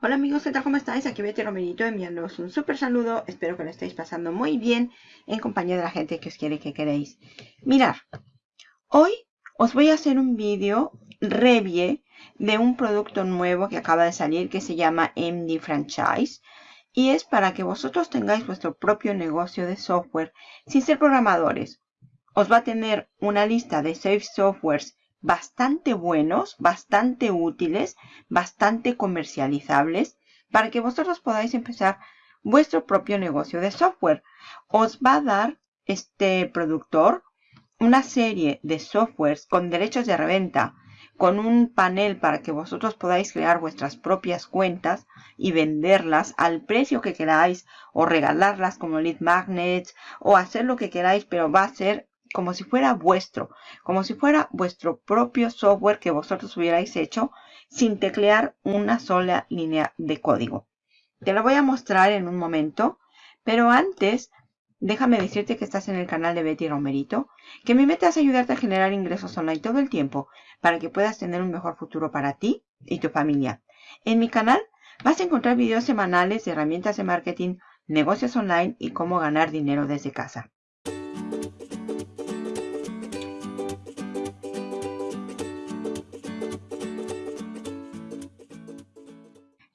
Hola amigos, ¿qué tal? ¿Cómo estáis? Aquí Betty Romerito enviándoos un súper saludo. Espero que lo estéis pasando muy bien en compañía de la gente que os quiere que queréis. Mirad, hoy os voy a hacer un vídeo review de un producto nuevo que acaba de salir que se llama MD Franchise. Y es para que vosotros tengáis vuestro propio negocio de software sin ser programadores. Os va a tener una lista de safe softwares bastante buenos, bastante útiles, bastante comercializables para que vosotros podáis empezar vuestro propio negocio de software. Os va a dar este productor una serie de softwares con derechos de reventa, con un panel para que vosotros podáis crear vuestras propias cuentas y venderlas al precio que queráis o regalarlas como lead magnets o hacer lo que queráis, pero va a ser como si fuera vuestro, como si fuera vuestro propio software que vosotros hubierais hecho sin teclear una sola línea de código. Te lo voy a mostrar en un momento, pero antes déjame decirte que estás en el canal de Betty Romerito, que mi meta es ayudarte a generar ingresos online todo el tiempo para que puedas tener un mejor futuro para ti y tu familia. En mi canal vas a encontrar videos semanales de herramientas de marketing, negocios online y cómo ganar dinero desde casa.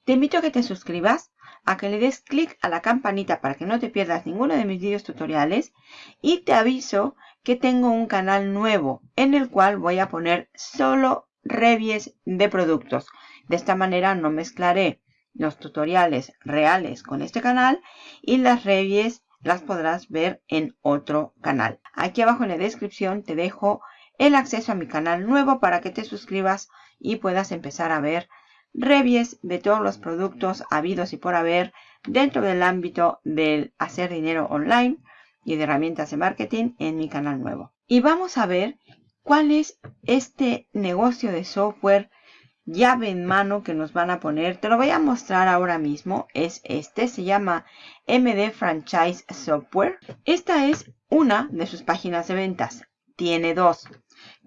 Te invito a que te suscribas, a que le des clic a la campanita para que no te pierdas ninguno de mis vídeos tutoriales y te aviso que tengo un canal nuevo en el cual voy a poner solo reviews de productos. De esta manera no mezclaré los tutoriales reales con este canal y las reviews las podrás ver en otro canal. Aquí abajo en la descripción te dejo el acceso a mi canal nuevo para que te suscribas y puedas empezar a ver reviews de todos los productos habidos y por haber dentro del ámbito del hacer dinero online y de herramientas de marketing en mi canal nuevo. Y vamos a ver cuál es este negocio de software llave en mano que nos van a poner. Te lo voy a mostrar ahora mismo. Es este, se llama MD Franchise Software. Esta es una de sus páginas de ventas. Tiene dos.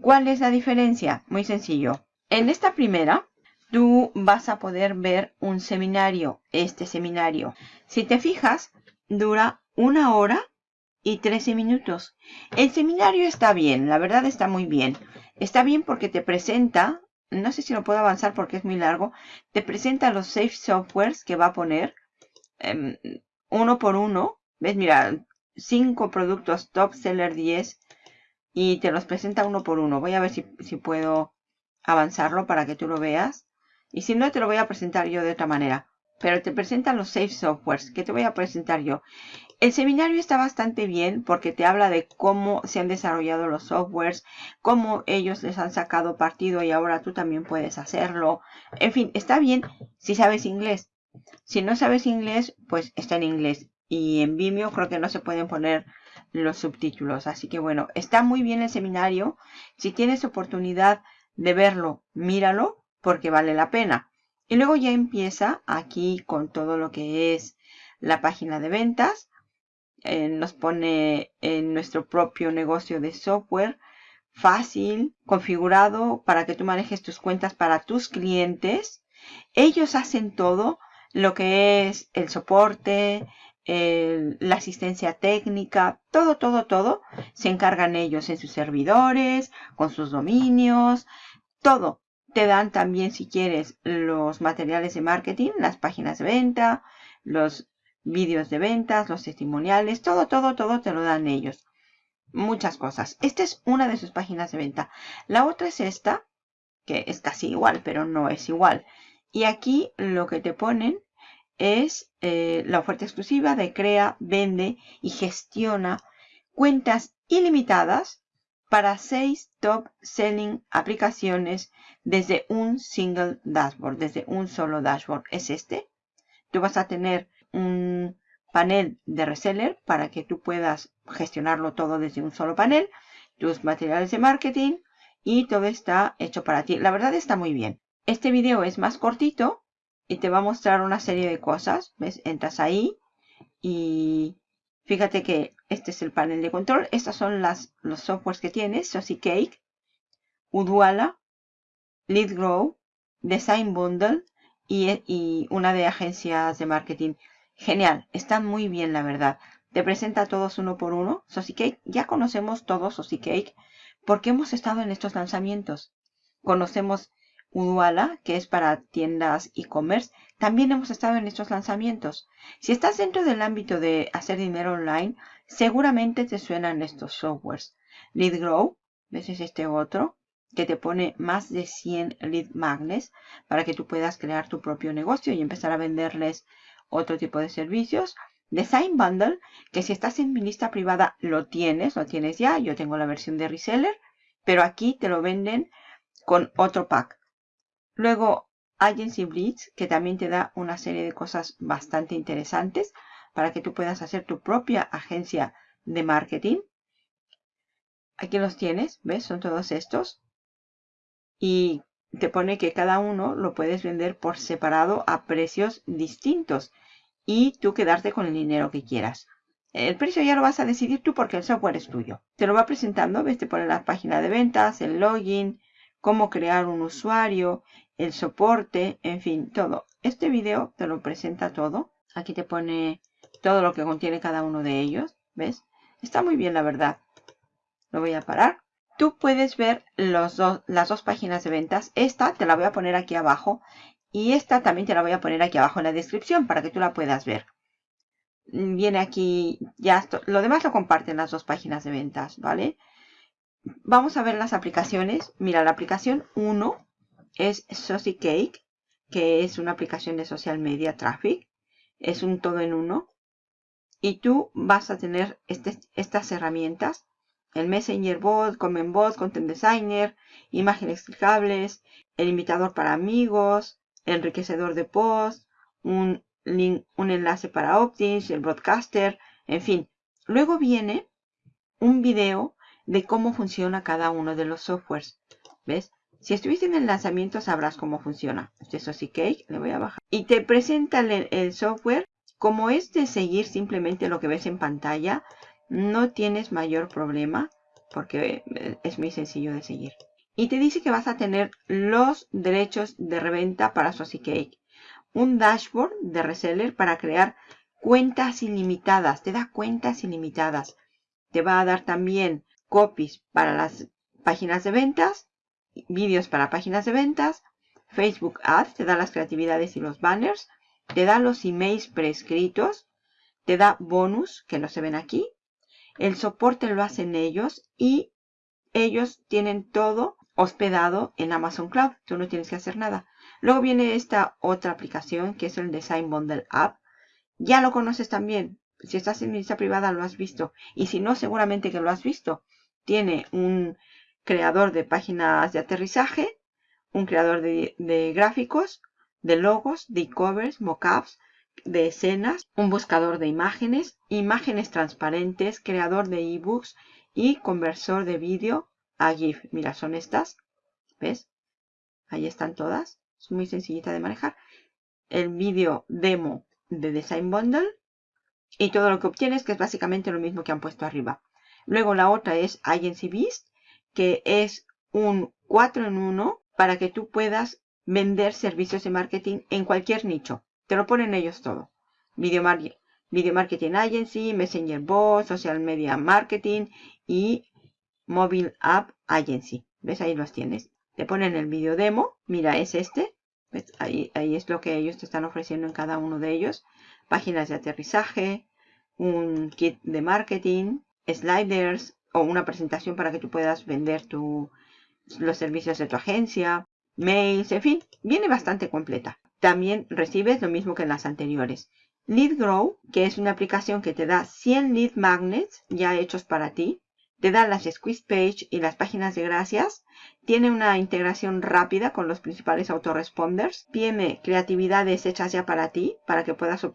¿Cuál es la diferencia? Muy sencillo. En esta primera tú vas a poder ver un seminario, este seminario. Si te fijas, dura una hora y 13 minutos. El seminario está bien, la verdad está muy bien. Está bien porque te presenta, no sé si lo puedo avanzar porque es muy largo, te presenta los safe softwares que va a poner em, uno por uno. ¿Ves? Mira, cinco productos top seller 10 y te los presenta uno por uno. Voy a ver si, si puedo avanzarlo para que tú lo veas. Y si no, te lo voy a presentar yo de otra manera. Pero te presentan los Safe Softwares, que te voy a presentar yo. El seminario está bastante bien porque te habla de cómo se han desarrollado los softwares, cómo ellos les han sacado partido y ahora tú también puedes hacerlo. En fin, está bien si sabes inglés. Si no sabes inglés, pues está en inglés. Y en Vimeo creo que no se pueden poner los subtítulos. Así que bueno, está muy bien el seminario. Si tienes oportunidad de verlo, míralo porque vale la pena. Y luego ya empieza aquí con todo lo que es la página de ventas. Eh, nos pone en nuestro propio negocio de software fácil, configurado para que tú manejes tus cuentas para tus clientes. Ellos hacen todo lo que es el soporte, la asistencia técnica, todo, todo, todo. Se encargan ellos en sus servidores, con sus dominios, todo. Te dan también, si quieres, los materiales de marketing, las páginas de venta, los vídeos de ventas, los testimoniales, todo, todo, todo te lo dan ellos. Muchas cosas. Esta es una de sus páginas de venta. La otra es esta, que es casi igual, pero no es igual. Y aquí lo que te ponen es eh, la oferta exclusiva de crea, vende y gestiona cuentas ilimitadas para seis top selling aplicaciones desde un single dashboard, desde un solo dashboard. Es este. Tú vas a tener un panel de reseller para que tú puedas gestionarlo todo desde un solo panel, tus materiales de marketing y todo está hecho para ti. La verdad está muy bien. Este video es más cortito y te va a mostrar una serie de cosas. ¿Ves? Entras ahí y fíjate que este es el panel de control. Estos son las, los softwares que tienes. Sosi Cake, Udwala, Lead Grow, Design Bundle y, una de agencias de marketing. Genial, está muy bien la verdad. Te presenta a todos uno por uno. Cake, ya conocemos todos Cake porque hemos estado en estos lanzamientos. Conocemos Uduala, que es para tiendas e-commerce. También hemos estado en estos lanzamientos. Si estás dentro del ámbito de hacer dinero online, seguramente te suenan estos softwares. LeadGrow, ves es este otro, que te pone más de 100 lead magnets para que tú puedas crear tu propio negocio y empezar a venderles otro tipo de servicios. Design Bundle, que si estás en mi lista privada lo tienes, lo tienes ya. Yo tengo la versión de reseller, pero aquí te lo venden con otro pack. Luego Agency Blitz, que también te da una serie de cosas bastante interesantes para que tú puedas hacer tu propia agencia de marketing. Aquí los tienes, ¿ves? Son todos estos. Y te pone que cada uno lo puedes vender por separado a precios distintos y tú quedarte con el dinero que quieras. El precio ya lo vas a decidir tú porque el software es tuyo. Te lo va presentando, ves, te pone la página de ventas, el login, cómo crear un usuario, el soporte, en fin, todo. Este video te lo presenta todo. Aquí te pone todo lo que contiene cada uno de ellos, ¿ves? Está muy bien, la verdad. Lo voy a parar. Tú puedes ver los las dos páginas de ventas. Esta te la voy a poner aquí abajo. Y esta también te la voy a poner aquí abajo en la descripción para que tú la puedas ver. Viene aquí, ya lo demás lo comparten las dos páginas de ventas, ¿vale? Vamos a ver las aplicaciones. Mira, la aplicación 1 es Saucy Cake, que es una aplicación de social media traffic. Es un todo en uno. Y tú vas a tener este, estas herramientas el Messenger Bot, Comment Bot, Content Designer, imágenes clicables, el invitador para amigos, enriquecedor de post, un un enlace para Optins, el broadcaster, en fin. Luego viene un video de cómo funciona cada uno de los softwares. ¿Ves? Si estuviste en el lanzamiento sabrás cómo funciona. Este es Cake, le voy a bajar. Y te presenta el, software. Como es de seguir simplemente lo que ves en pantalla, no tienes mayor problema porque eh, es muy sencillo de seguir. Y te dice que vas a tener los derechos de reventa para Cake. Un dashboard de reseller para crear cuentas ilimitadas. Te da cuentas ilimitadas. Te va a dar también copies para las páginas de ventas, vídeos para páginas de ventas, Facebook Ads, te da las creatividades y los banners, te da los emails prescritos, te da bonus que no se ven aquí, el soporte lo hacen ellos y ellos tienen todo hospedado en Amazon Cloud. Tú no tienes que hacer nada. Luego viene esta otra aplicación que es el Design Bundle App. Ya lo conoces también. Si estás en mi lista privada lo has visto. Y si no, seguramente que lo has visto. Tiene un creador de páginas de aterrizaje, un creador de, gráficos, de logos, de e-covers, mockups, de escenas, un buscador de imágenes, imágenes transparentes, creador de ebooks y conversor de vídeo a GIF. Mira, son estas. ¿Ves? Ahí están todas. Es muy sencillita de manejar. El vídeo demo de Design Bundle. Y todo lo que obtienes, que es básicamente lo mismo que han puesto arriba. Luego la otra es Agency Beast, que es un 4 en 1 para que tú puedas vender servicios de marketing en cualquier nicho. Te lo ponen ellos todo. Video, Marketing Agency, Messenger Bot, Social Media Marketing y Mobile App Agency. ¿Ves? Ahí los tienes. Te ponen el video demo. Mira, es este. Ahí, ahí es lo que ellos te están ofreciendo en cada uno de ellos. Páginas de aterrizaje, un kit de marketing, sliders o una presentación para que tú puedas vender los servicios de tu agencia, mails, en fin, viene bastante completa. También recibes lo mismo que en las anteriores. LeadGrow, que es una aplicación que te da 100 lead magnets ya hechos para ti. Te da las squeeze page y las páginas de gracias. Tiene una integración rápida con los principales autoresponders. Tiene creatividades hechas ya para ti, para que puedas,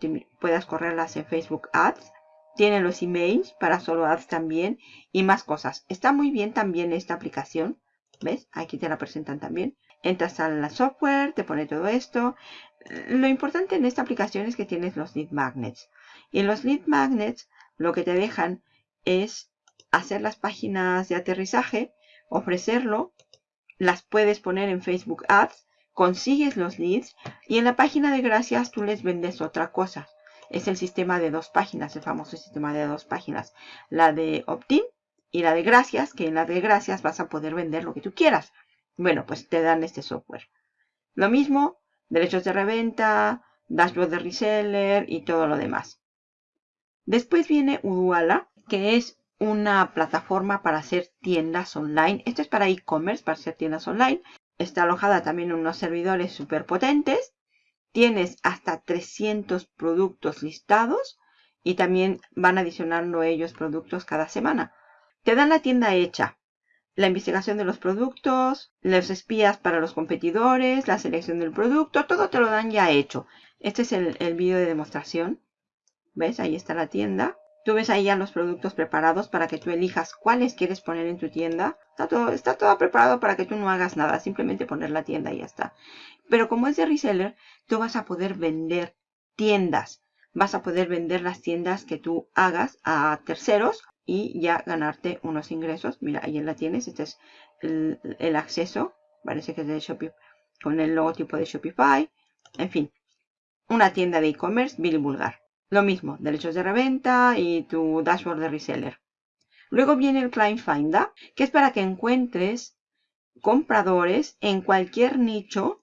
puedas correrlas en Facebook Ads. Tiene los emails para solo ads también y más cosas. Está muy bien también esta aplicación. ¿Ves? Aquí te la presentan también. Entras a la software, te pone todo esto. Lo importante en esta aplicación es que tienes los lead magnets. Y en los lead magnets lo que te dejan es hacer las páginas de aterrizaje, ofrecerlo, las puedes poner en Facebook Ads consigues los leads y en la página de gracias tú les vendes otra cosa. Es el sistema de dos páginas, el famoso sistema de dos páginas. La de opt-in y la de gracias, que en la de gracias vas a poder vender lo que tú quieras. Bueno, pues te dan este software. Lo mismo, derechos de reventa, dashboard de reseller y todo lo demás. Después viene Uduala, que es una plataforma para hacer tiendas online. Esto es para e-commerce, para hacer tiendas online. Está alojada también en unos servidores súper potentes. Tienes hasta 300 productos listados y también van adicionando ellos productos cada semana. Te dan la tienda hecha, la investigación de los productos, los espías para los competidores, la selección del producto, todo te lo dan ya hecho. Este es el, el vídeo de demostración. ¿Ves? Ahí está la tienda. Tú ves ahí ya los productos preparados para que tú elijas cuáles quieres poner en tu tienda. Está todo, está todo preparado para que tú no hagas nada, simplemente poner la tienda y ya está. Pero como es de reseller, tú vas a poder vender tiendas. Vas a poder vender las tiendas que tú hagas a terceros y ya ganarte unos ingresos. Mira, ahí la tienes. Este es el, el acceso. Parece que es de Shopify con el logotipo de Shopify. En fin, una tienda de e-commerce Billy Vulgar. Lo mismo, derechos de reventa y tu dashboard de reseller. Luego viene el Client Finder, que es para que encuentres compradores en cualquier nicho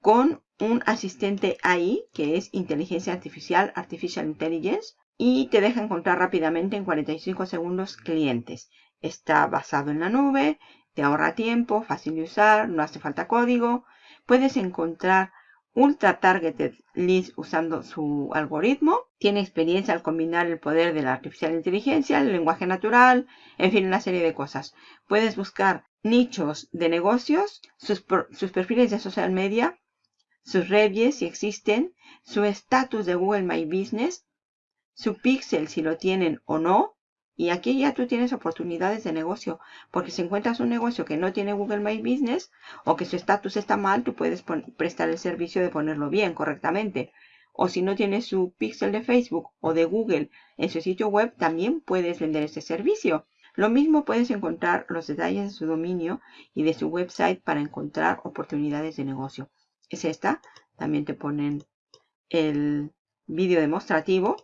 con un asistente AI, que es inteligencia artificial, artificial intelligence, y te deja encontrar rápidamente en 45 segundos clientes. Está basado en la nube, te ahorra tiempo, fácil de usar, no hace falta código. Puedes encontrar ultra targeted leads usando su algoritmo. Tiene experiencia al combinar el poder de la artificial inteligencia, el lenguaje natural, en fin, una serie de cosas. Puedes buscar nichos de negocios, sus, perfiles de social media, sus reviews si existen, su estatus de Google My Business, su pixel si lo tienen o no, y aquí ya tú tienes oportunidades de negocio, porque si encuentras un negocio que no tiene Google My Business o que su estatus está mal, tú puedes prestar el servicio de ponerlo bien, correctamente. O si no tienes su pixel de Facebook o de Google en su sitio web, también puedes vender ese servicio. Lo mismo puedes encontrar los detalles de su dominio y de su website para encontrar oportunidades de negocio. Es esta. También te ponen el vídeo demostrativo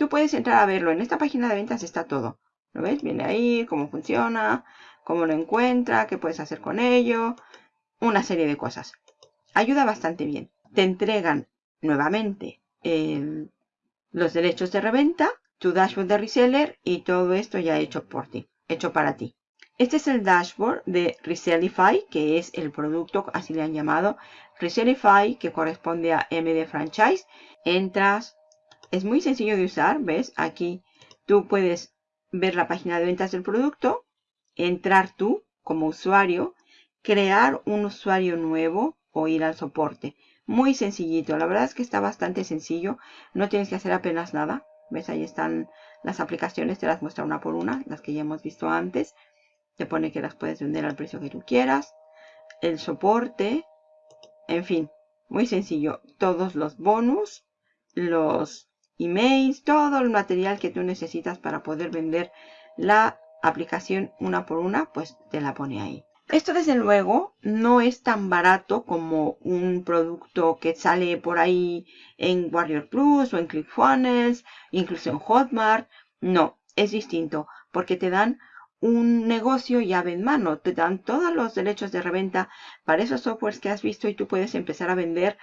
Tú puedes entrar a verlo. En esta página de ventas está todo. ¿Lo ves? Viene ahí, cómo funciona, cómo lo encuentra, qué puedes hacer con ello. Una serie de cosas. Ayuda bastante bien. Te entregan nuevamente los derechos de reventa, tu dashboard de reseller y todo esto ya hecho por ti, hecho para ti. Este es el dashboard de Resellify, que es el producto, así le han llamado, Resellify, que corresponde a MD Franchise. Entras, es muy sencillo de usar, ¿ves? Aquí tú puedes ver la página de ventas del producto, entrar tú como usuario, crear un usuario nuevo o ir al soporte. Muy sencillito, la verdad es que está bastante sencillo, no tienes que hacer apenas nada. ¿Ves? Ahí están las aplicaciones, te las muestra una por una, las que ya hemos visto antes. Te pone que las puedes vender al precio que tú quieras. El soporte, en fin, muy sencillo. Todos los bonus, los emails, todo el material que tú necesitas para poder vender la aplicación una por una, pues te la pone ahí. Esto desde luego no es tan barato como un producto que sale por ahí en Warrior Plus o en ClickFunnels, incluso en Hotmart. No, es distinto porque te dan un negocio llave en mano. Te dan todos los derechos de reventa para esos softwares que has visto y tú puedes empezar a vender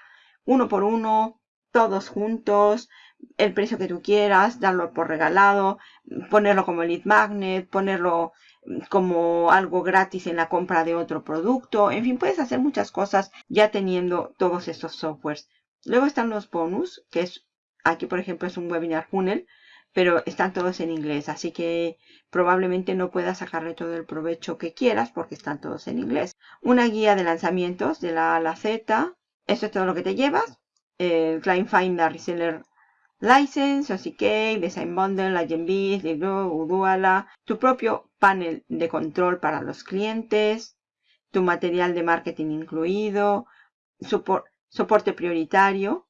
uno por uno, todos juntos, el precio que tú quieras, darlo por regalado, ponerlo como lead magnet, ponerlo como algo gratis en la compra de otro producto. En fin, puedes hacer muchas cosas ya teniendo todos estos softwares. Luego están los bonus, que es aquí por ejemplo es un webinar funnel, pero están todos en inglés, así que probablemente no puedas sacarle todo el provecho que quieras porque están todos en inglés. Una guía de lanzamientos de la A a la Z, eso es todo lo que te llevas. El Client Finder Reseller License, OCK, Design Bundle, Agenbees, Libro, Uduala, tu propio panel de control para los clientes, tu material de marketing incluido, soporte prioritario,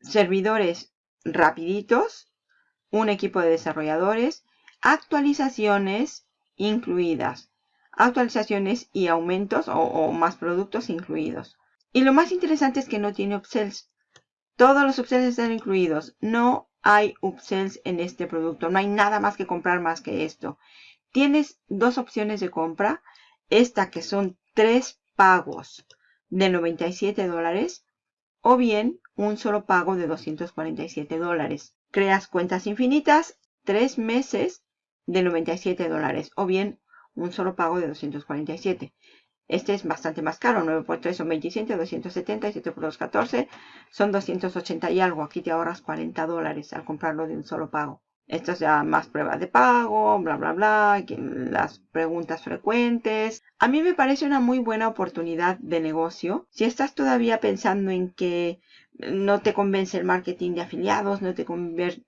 servidores rapiditos, un equipo de desarrolladores, actualizaciones incluidas. actualizaciones y aumentos o más productos incluidos. Y lo más interesante es que no tiene upsells. Todos los upsells están incluidos. No hay upsells en este producto. No hay nada más que comprar más que esto. Tienes dos opciones de compra. Esta que son tres pagos de 97 dólares o bien un solo pago de 247 dólares. Creas cuentas infinitas, tres meses de 97 dólares o bien un solo pago de 247. Este es bastante más caro, 9 por 3 son 27, 270 y 7 por 2, 14. Son 280 y algo. Aquí te ahorras 40 dólares al comprarlo de un solo pago. Esto es ya más pruebas de pago, bla, bla, bla, las preguntas frecuentes. A mí me parece una muy buena oportunidad de negocio. Si estás todavía pensando en que no te convence el marketing de afiliados, no te,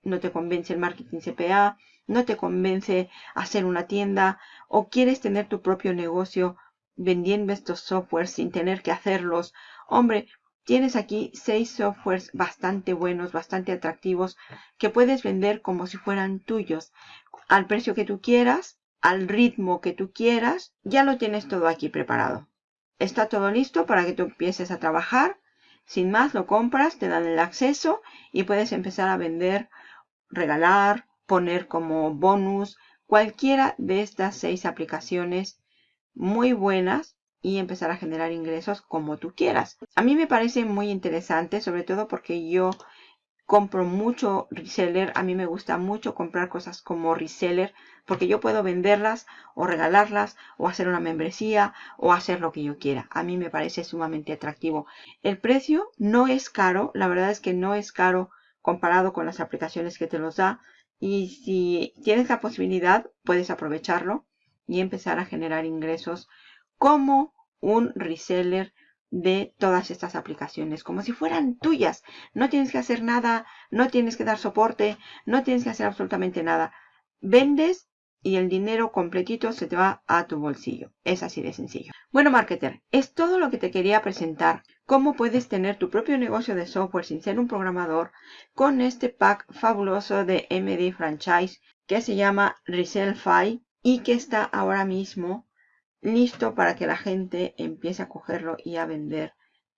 no te convence el marketing CPA, no te convence hacer una tienda o quieres tener tu propio negocio vendiendo estos softwares sin tener que hacerlos. Hombre, Tienes aquí seis softwares bastante buenos, bastante atractivos, que puedes vender como si fueran tuyos, al precio que tú quieras, al ritmo que tú quieras. Ya lo tienes todo aquí preparado. Está todo listo para que tú empieces a trabajar. Sin más, lo compras, te dan el acceso y puedes empezar a vender, regalar, poner como bonus cualquiera de estas seis aplicaciones muy buenas y empezar a generar ingresos como tú quieras. A mí me parece muy interesante, sobre todo porque yo compro mucho reseller. A mí me gusta mucho comprar cosas como reseller porque yo puedo venderlas o regalarlas o hacer una membresía o hacer lo que yo quiera. A mí me parece sumamente atractivo. El precio no es caro, la verdad es que no es caro comparado con las aplicaciones que te los da. Y si tienes la posibilidad, puedes aprovecharlo y empezar a generar ingresos como un reseller de todas estas aplicaciones, como si fueran tuyas. No tienes que hacer nada, no tienes que dar soporte, no tienes que hacer absolutamente nada. Vendes y el dinero completito se te va a tu bolsillo. Es así de sencillo. Bueno, marketer, es todo lo que te quería presentar. Cómo puedes tener tu propio negocio de software sin ser un programador con este pack fabuloso de MD Franchise que se llama Resellfy y que está ahora mismo listo para que la gente empiece a cogerlo y a vender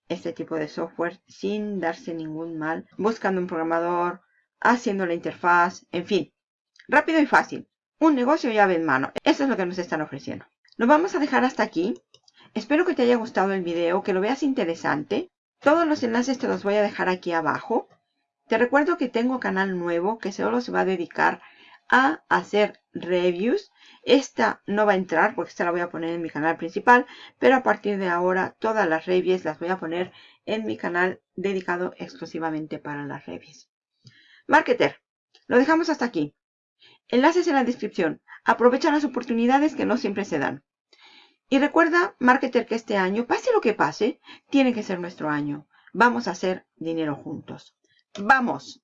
este tipo de software sin darse ningún mal, buscando un programador, haciendo la interfaz, en fin, rápido y fácil. Un negocio llave en mano. Eso es lo que nos están ofreciendo. Lo vamos a dejar hasta aquí. Espero que te haya gustado el video, que lo veas interesante. Todos los enlaces te los voy a dejar aquí abajo. Te recuerdo que tengo canal nuevo que solo se va a dedicar a hacer reviews esta no va a entrar porque esta la voy a poner en mi canal principal, pero a partir de ahora todas las reviews las voy a poner en mi canal dedicado exclusivamente para las reviews. Marketer, lo dejamos hasta aquí. Enlaces en la descripción. Aprovecha las oportunidades que no siempre se dan. Y recuerda, Marketer, que este año, pase lo que pase, tiene que ser nuestro año. Vamos a hacer dinero juntos. ¡Vamos!